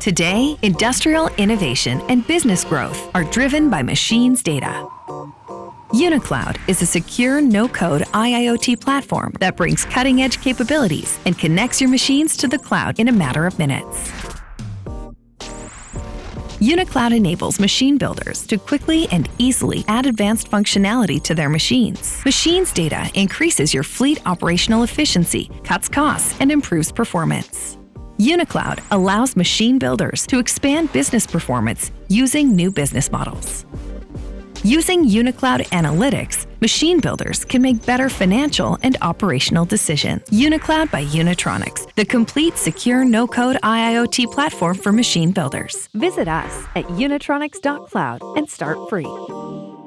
Today, industrial innovation and business growth are driven by machines data. UniCloud is a secure, no-code IIoT platform that brings cutting-edge capabilities and connects your machines to the cloud in a matter of minutes. UniCloud enables machine builders to quickly and easily add advanced functionality to their machines. Machines data increases your fleet operational efficiency, cuts costs, and improves performance. UniCloud allows machine builders to expand business performance using new business models. Using UniCloud Analytics, machine builders can make better financial and operational decisions. UniCloud by Unitronics, the complete secure no-code IIoT platform for machine builders. Visit us at unitronics.cloud and start free.